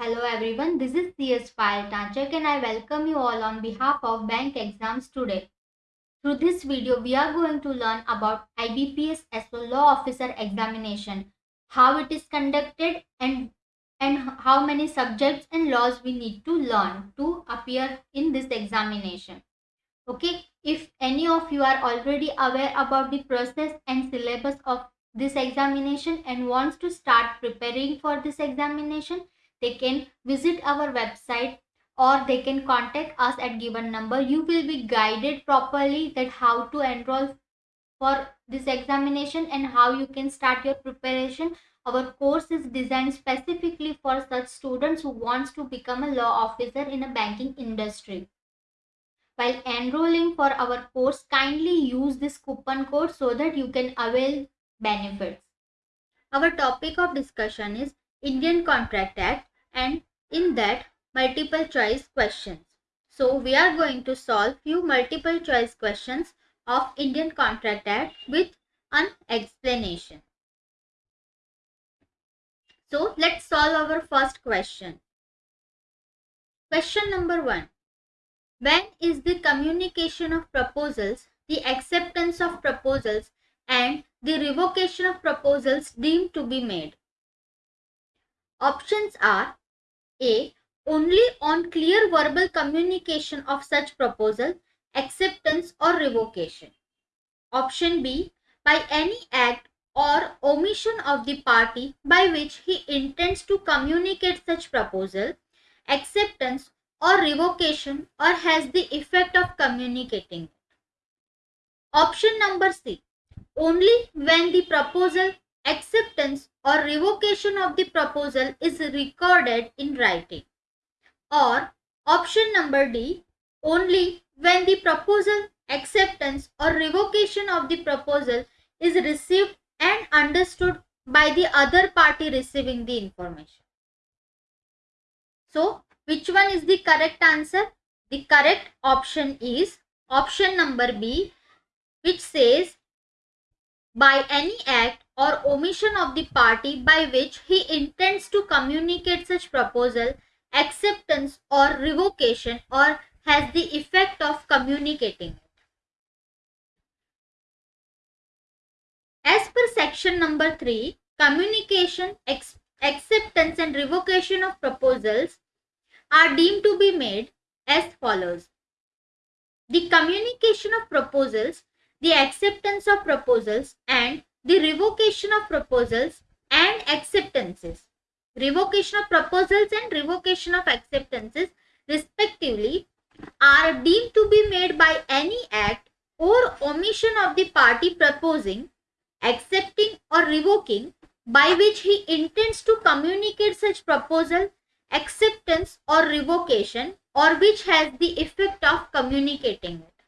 Hello everyone, this is CS File Tanchak and I welcome you all on behalf of bank exams today. Through this video, we are going to learn about IBPS SO law officer examination, how it is conducted and and how many subjects and laws we need to learn to appear in this examination. Okay, if any of you are already aware about the process and syllabus of this examination and wants to start preparing for this examination, they can visit our website or they can contact us at given number. You will be guided properly that how to enroll for this examination and how you can start your preparation. Our course is designed specifically for such students who wants to become a law officer in a banking industry. While enrolling for our course kindly use this coupon code so that you can avail benefits. Our topic of discussion is indian contract act and in that multiple choice questions. So we are going to solve few multiple choice questions of Indian Contract Act with an explanation. So let's solve our first question. Question number 1. When is the communication of proposals, the acceptance of proposals and the revocation of proposals deemed to be made? Options are a. Only on clear verbal communication of such proposal, acceptance or revocation. Option B. By any act or omission of the party by which he intends to communicate such proposal, acceptance or revocation or has the effect of communicating. Option number C. Only when the proposal, acceptance or revocation of the proposal is recorded in writing. Or option number D, only when the proposal, acceptance or revocation of the proposal is received and understood by the other party receiving the information. So, which one is the correct answer? The correct option is option number B, which says by any act or omission of the party by which he intends to communicate such proposal, acceptance or revocation or has the effect of communicating it. As per section number 3, communication, acceptance and revocation of proposals are deemed to be made as follows. The communication of proposals, the acceptance of proposals and the revocation of proposals and acceptances. Revocation of proposals and revocation of acceptances respectively are deemed to be made by any act or omission of the party proposing, accepting or revoking by which he intends to communicate such proposal, acceptance or revocation or which has the effect of communicating it.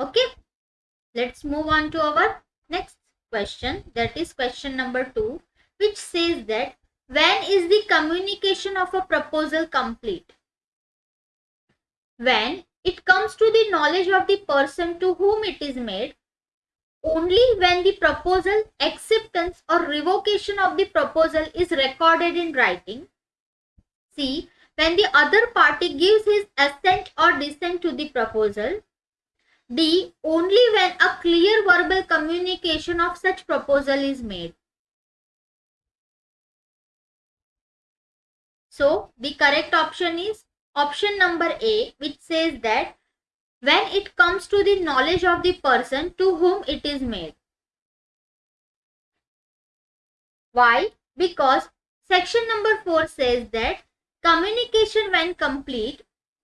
Okay. Let's move on to our next question that is question number 2 which says that when is the communication of a proposal complete? When it comes to the knowledge of the person to whom it is made only when the proposal, acceptance or revocation of the proposal is recorded in writing. C. When the other party gives his assent or dissent to the proposal. D. Only when a clear verbal communication of such proposal is made. So, the correct option is option number A which says that when it comes to the knowledge of the person to whom it is made. Why? Because section number 4 says that communication when complete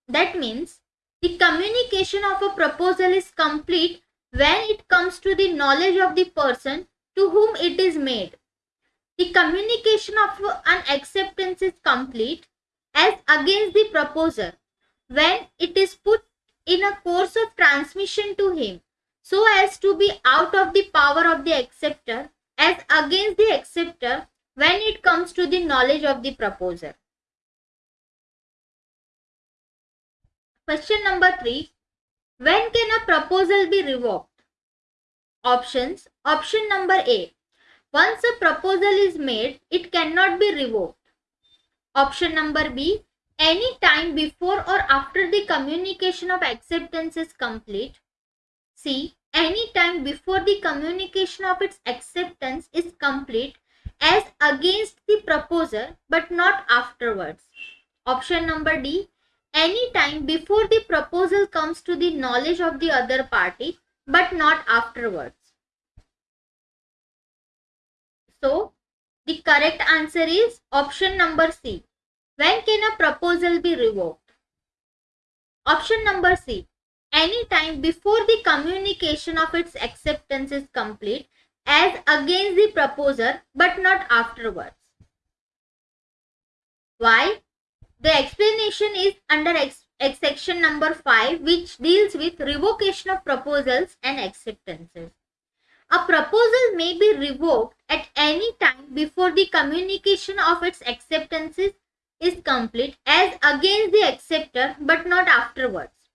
that means the communication of a proposal is complete when it comes to the knowledge of the person to whom it is made. The communication of an acceptance is complete as against the proposer when it is put in a course of transmission to him so as to be out of the power of the acceptor as against the acceptor when it comes to the knowledge of the proposer. Question number 3. When can a proposal be revoked? Options. Option number A. Once a proposal is made, it cannot be revoked. Option number B, any time before or after the communication of acceptance is complete. C, any time before the communication of its acceptance is complete as against the proposer but not afterwards. Option number D, any time before the proposal comes to the knowledge of the other party but not afterwards. So, the correct answer is option number C. When can a proposal be revoked? Option number C. Any time before the communication of its acceptance is complete as against the proposer but not afterwards. Why? The explanation is under ex section number 5 which deals with revocation of proposals and acceptances. A proposal may be revoked at any time before the communication of its acceptances is complete as against the acceptor but not afterwards.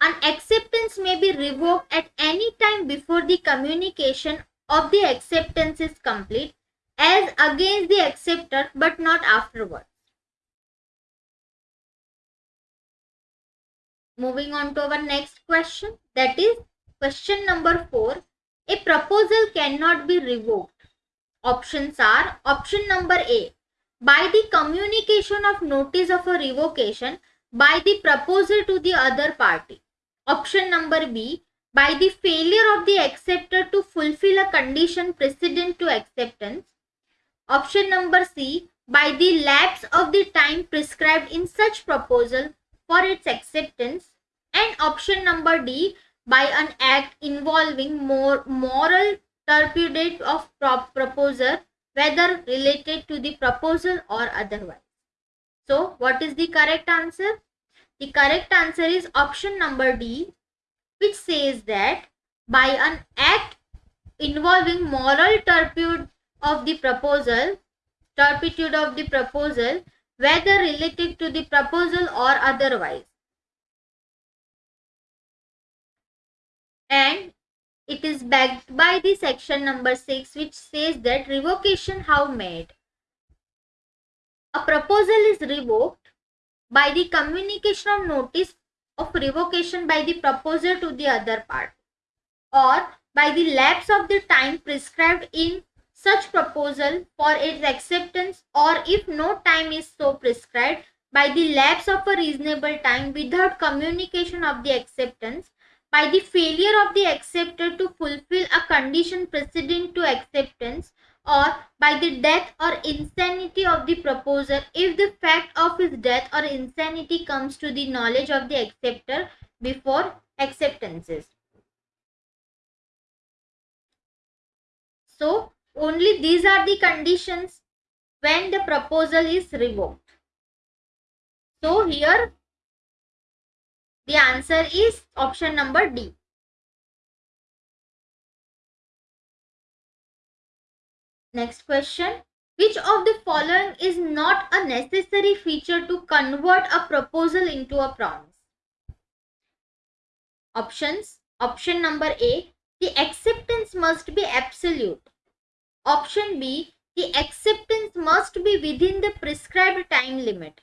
An acceptance may be revoked at any time before the communication of the acceptance is complete as against the acceptor but not afterwards. Moving on to our next question that is question number 4. A proposal cannot be revoked. Options are option number A by the communication of notice of a revocation by the proposer to the other party. Option number B by the failure of the acceptor to fulfill a condition precedent to acceptance. Option number C by the lapse of the time prescribed in such proposal for its acceptance and option number D by an act involving more moral turpitude of prop proposer whether related to the proposal or otherwise. So what is the correct answer? The correct answer is option number D which says that by an act involving moral turpitude of the proposal, turpitude of the proposal whether related to the proposal or otherwise and it is backed by the section number 6 which says that revocation how made. A proposal is revoked by the communication of notice of revocation by the proposer to the other part or by the lapse of the time prescribed in such proposal for its acceptance or if no time is so prescribed by the lapse of a reasonable time without communication of the acceptance by the failure of the acceptor to fulfill a condition precedent to acceptance or by the death or insanity of the proposer if the fact of his death or insanity comes to the knowledge of the acceptor before acceptances. So, only these are the conditions when the proposal is revoked. So, here the answer is option number D. Next question. Which of the following is not a necessary feature to convert a proposal into a promise? Options. Option number A. The acceptance must be absolute. Option B. The acceptance must be within the prescribed time limit.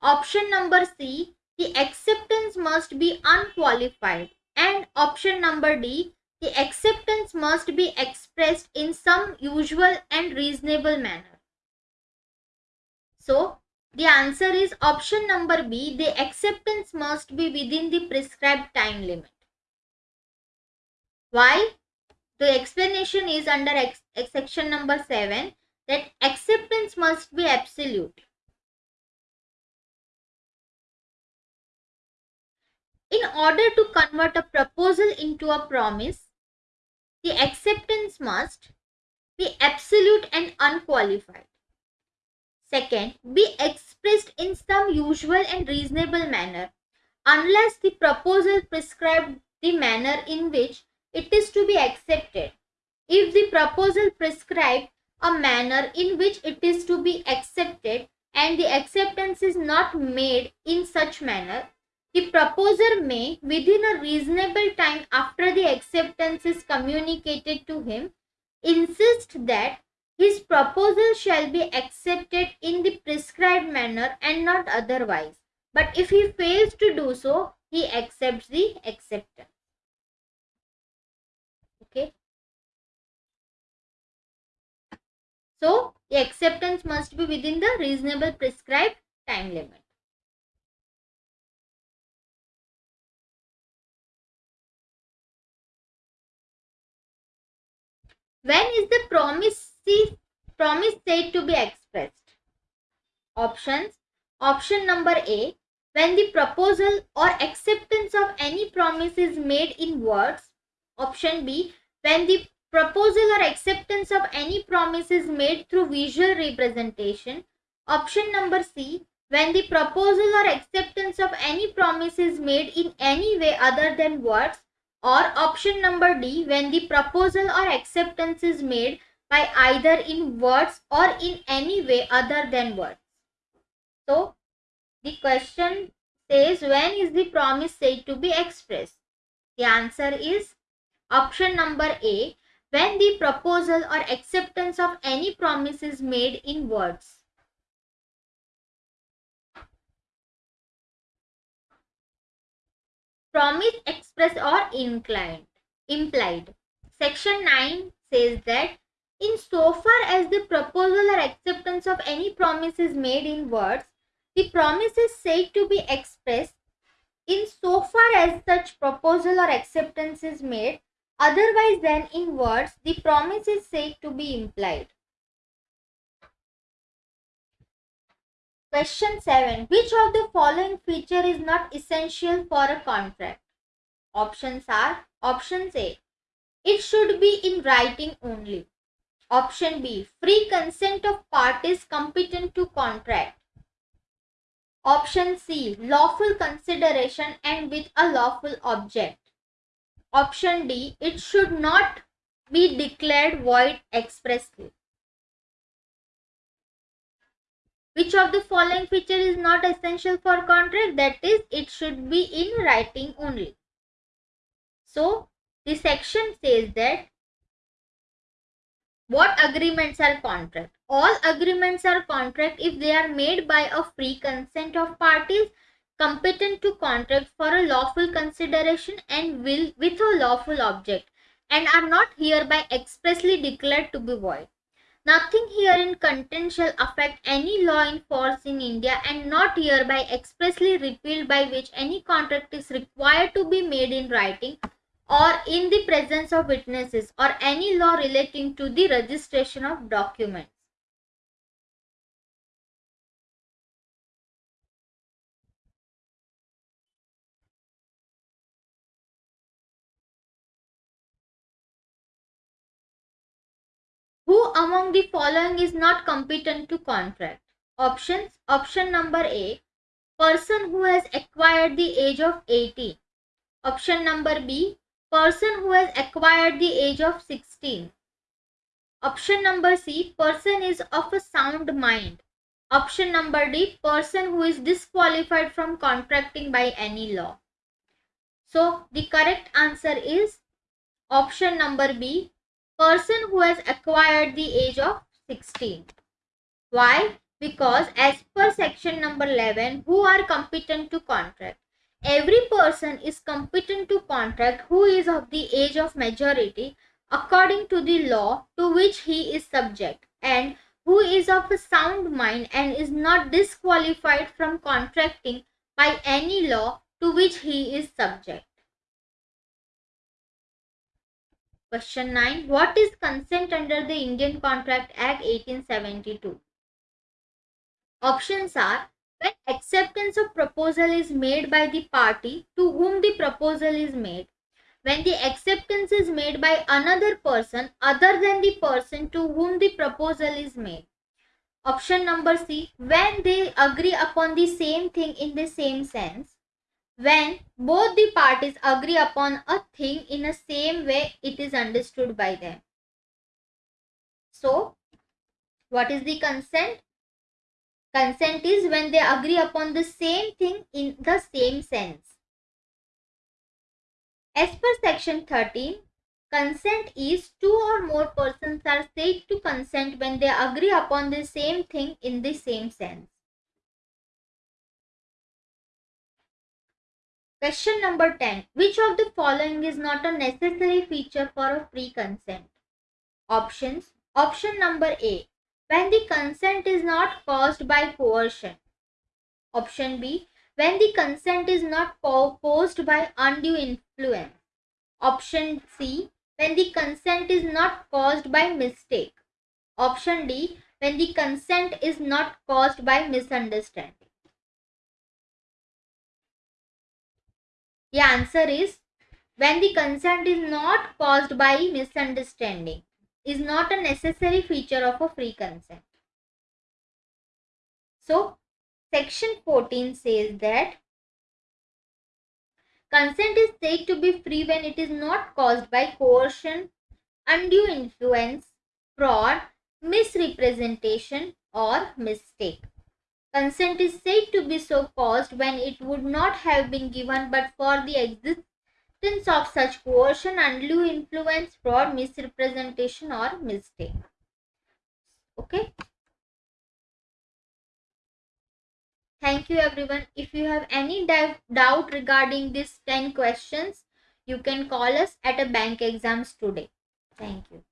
Option number C the acceptance must be unqualified and option number D the acceptance must be expressed in some usual and reasonable manner. So the answer is option number B the acceptance must be within the prescribed time limit. Why? The explanation is under section number 7 that acceptance must be absolute. In order to convert a proposal into a promise, the acceptance must be absolute and unqualified. Second, be expressed in some usual and reasonable manner unless the proposal prescribed the manner in which it is to be accepted. If the proposal prescribed a manner in which it is to be accepted and the acceptance is not made in such manner, the proposer may, within a reasonable time after the acceptance is communicated to him, insist that his proposal shall be accepted in the prescribed manner and not otherwise. But if he fails to do so, he accepts the acceptance. Okay. So, the acceptance must be within the reasonable prescribed time limit. Is the promise, promise said to be expressed? Options. Option number A. When the proposal or acceptance of any promise is made in words. Option B. When the proposal or acceptance of any promise is made through visual representation. Option number C. When the proposal or acceptance of any promise is made in any way other than words or option number D when the proposal or acceptance is made by either in words or in any way other than words. So the question says when is the promise said to be expressed? The answer is option number A when the proposal or acceptance of any promise is made in words. Promise express or inclined implied. Section 9 says that in so far as the proposal or acceptance of any promise is made in words the promise is said to be expressed in so far as such proposal or acceptance is made. Otherwise than in words the promise is said to be implied Question 7. Which of the following feature is not essential for a contract? Options are Options A. It should be in writing only. Option B. Free consent of parties competent to contract. Option C. Lawful consideration and with a lawful object. Option D. It should not be declared void expressly. Which of the following feature is not essential for contract? That is, it should be in writing only. So, the section says that what agreements are contract? All agreements are contract if they are made by a free consent of parties competent to contract for a lawful consideration and will with a lawful object and are not hereby expressly declared to be void. Nothing herein contained shall affect any law in force in India and not hereby expressly repealed by which any contract is required to be made in writing or in the presence of witnesses or any law relating to the registration of documents. Among the following is not competent to contract? Options. Option number A. Person who has acquired the age of 18. Option number B. Person who has acquired the age of 16. Option number C. Person is of a sound mind. Option number D. Person who is disqualified from contracting by any law. So the correct answer is option number B person who has acquired the age of 16. Why? Because as per section number 11, who are competent to contract? Every person is competent to contract who is of the age of majority according to the law to which he is subject and who is of a sound mind and is not disqualified from contracting by any law to which he is subject. Question 9. What is consent under the Indian Contract Act 1872? Options are when acceptance of proposal is made by the party to whom the proposal is made, when the acceptance is made by another person other than the person to whom the proposal is made. Option number C, when they agree upon the same thing in the same sense when both the parties agree upon a thing in the same way it is understood by them. So, what is the consent? Consent is when they agree upon the same thing in the same sense. As per section 13, Consent is two or more persons are said to consent when they agree upon the same thing in the same sense. Question number 10. Which of the following is not a necessary feature for a free consent? Options. Option number A. When the consent is not caused by coercion. Option B. When the consent is not caused by undue influence. Option C. When the consent is not caused by mistake. Option D. When the consent is not caused by misunderstanding. The answer is when the consent is not caused by misunderstanding is not a necessary feature of a free consent. So, section 14 says that consent is said to be free when it is not caused by coercion, undue influence, fraud, misrepresentation or mistake. Consent is said to be so caused when it would not have been given but for the existence of such coercion, undue influence, fraud, misrepresentation or mistake. Okay. Thank you everyone. If you have any doubt regarding these 10 questions, you can call us at a bank exams today. Thank you.